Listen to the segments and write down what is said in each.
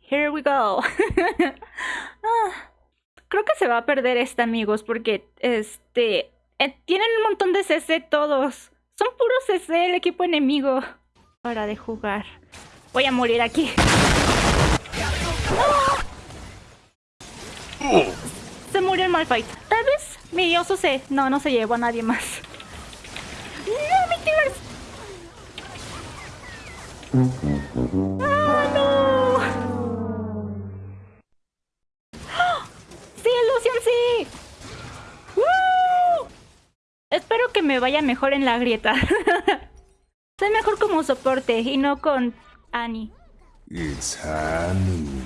here we go. Ah, creo que se va a perder esta, amigos, porque este eh, tienen un montón de CC todos. Son puros CC el equipo enemigo. Hora de jugar. Voy a morir aquí. Se murió el Malfight. Tal vez mi oso se... No, no se llevó a nadie más. ¡No, mi ¡Ah, me vaya mejor en la grieta. Soy mejor como soporte y no con Annie. It's Annie.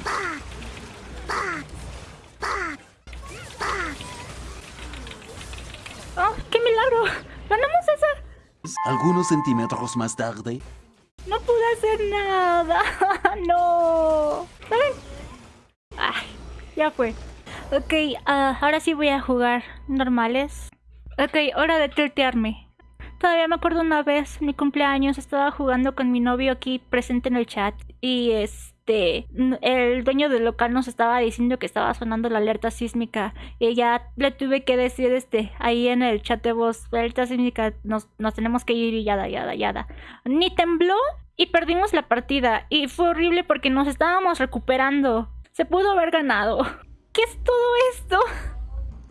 ¡Oh, qué milagro! ¡Ganamos esa! Algunos centímetros más tarde. No pude hacer nada. no. ¿Saben? Ay, ya fue. Ok, ah, ahora sí voy a jugar normales. Ok, hora de tiltearme. Todavía me acuerdo una vez, mi cumpleaños, estaba jugando con mi novio aquí presente en el chat. Y este, el dueño del local nos estaba diciendo que estaba sonando la alerta sísmica. Y ya le tuve que decir este, ahí en el chat de voz, alerta sísmica, nos, nos tenemos que ir y yada, yada, yada. Ni tembló y perdimos la partida. Y fue horrible porque nos estábamos recuperando. Se pudo haber ganado. ¿Qué es todo esto?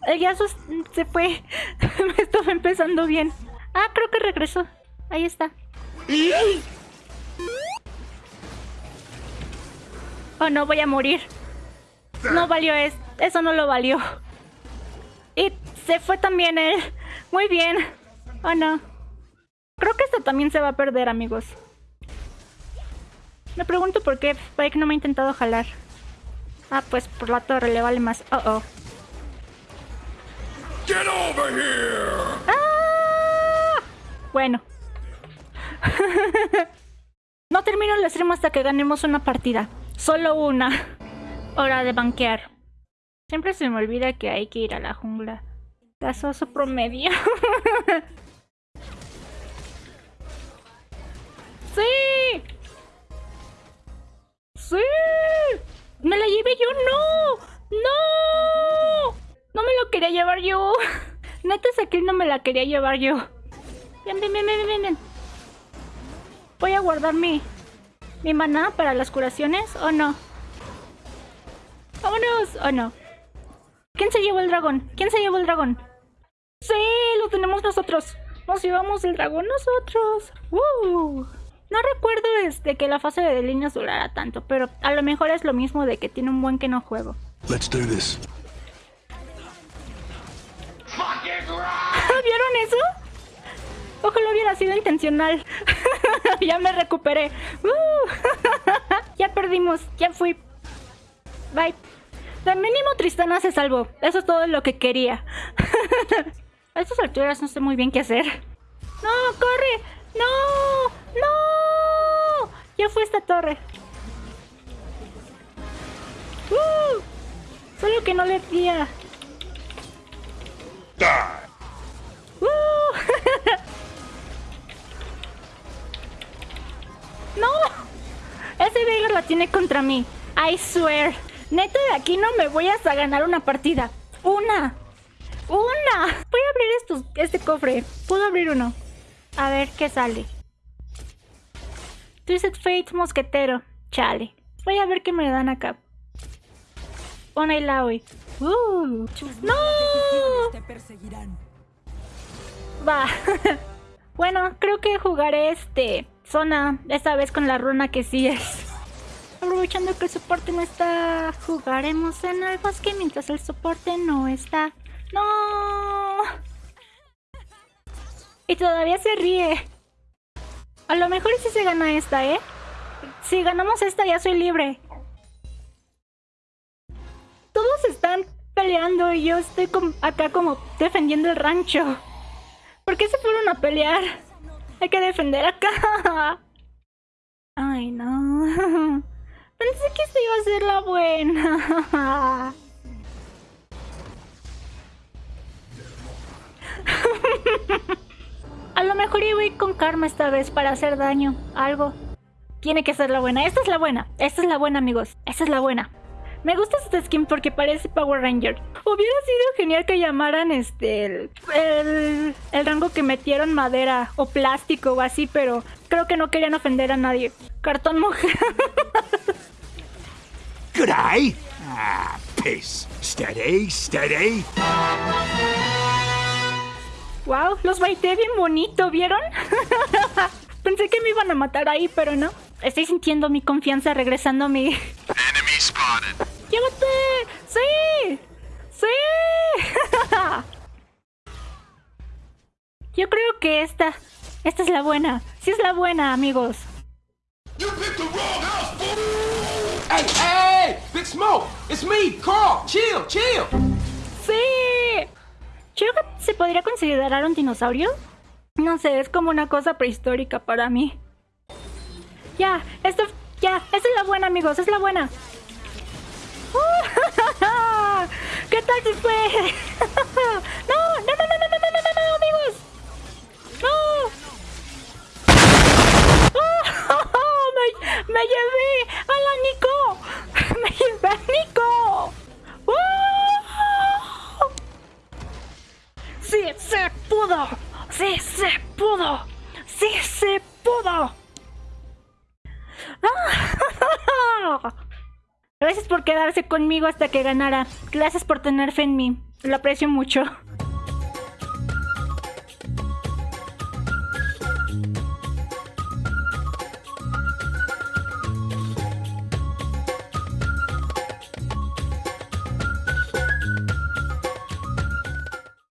El Yasuo se fue. Me estaba empezando bien. Ah, creo que regresó. Ahí está. Oh, no, voy a morir. No valió eso. Eso no lo valió. Y se fue también él. Muy bien. Oh, no. Creo que esto también se va a perder, amigos. Me pregunto por qué Spike no me ha intentado jalar. Ah, pues por la torre le vale más. Oh, oh. Get over here! ¡Ah! Bueno. no termino el stream hasta que ganemos una partida. Solo una. Hora de banquear. Siempre se me olvida que hay que ir a la jungla. Casoso promedio. ¡Sí! ¡Sí! ¡Me la llevé yo! ¡No! ¡No! Quería llevar yo. Neta, esa no me la quería llevar yo. Ven, ven, ven, ven, ven. Voy a guardar mi, mi maná para las curaciones, ¿o no? ¡Vámonos! ¿O no? ¿Quién se llevó el dragón? ¿Quién se llevó el dragón? ¡Sí! ¡Lo tenemos nosotros! ¡Nos llevamos el dragón nosotros! No recuerdo este que la fase de líneas durara tanto, pero a lo mejor es lo mismo de que tiene un buen que no juego. Let's do this. Eso? Ojalá hubiera sido intencional. ya me recuperé. Uh. ya perdimos. Ya fui. Bye. De mínimo Tristana se salvó. Eso es todo lo que quería. A estas alturas no sé muy bien qué hacer. ¡No! ¡Corre! ¡No! ¡No! Ya fue esta torre. Uh, solo que no le tía. Tiene contra mí. I swear. Neta, de aquí no me voy hasta ganar una partida. ¡Una! ¡Una! Voy a abrir estos, este cofre. Puedo abrir uno. A ver qué sale. Twisted Fate Mosquetero. Chale. Voy a ver qué me dan acá. Una y hoy. Uh. ¡No! Va. bueno, creo que jugaré este zona. Esta vez con la runa que sí es. Aprovechando que el soporte no está. Jugaremos en el bosque mientras el soporte no está. ¡No! Y todavía se ríe. A lo mejor si se gana esta, ¿eh? Si ganamos esta ya soy libre. Todos están peleando y yo estoy acá como defendiendo el rancho. ¿Por qué se fueron a pelear? Hay que defender acá. Ay, no. Pensé que esta iba a ser la buena. A lo mejor iba a ir con karma esta vez para hacer daño. Algo. Tiene que ser la buena. Esta es la buena. Esta es la buena, amigos. Esta es la buena. Me gusta esta skin porque parece Power Ranger. Hubiera sido genial que llamaran este el, el, el rango que metieron madera o plástico o así, pero creo que no querían ofender a nadie. Cartón mujer. G'day. Ah, piss. Steady, steady. wow, los baité bien bonito, ¿vieron? Pensé que me iban a matar ahí, pero no. Estoy sintiendo mi confianza regresando a mi... Enemy spotted. ¡Llévate! ¡Sí! ¡Sí! Yo creo que esta... Esta es la buena. Sí es la buena, amigos. Smoke, it's me, Carl. Chill, chill. ¡Sí! ¿Chogat se podría considerar un dinosaurio? No sé, es como una cosa prehistórica para mí. Ya, esto... Ya, esta es la buena, amigos, es la buena. ¿Qué tal si fue? no, no, no, no, no, no, no, no, no, amigos. No. me, me llevé quedarse conmigo hasta que ganara. Gracias por tener fe en mí. Lo aprecio mucho.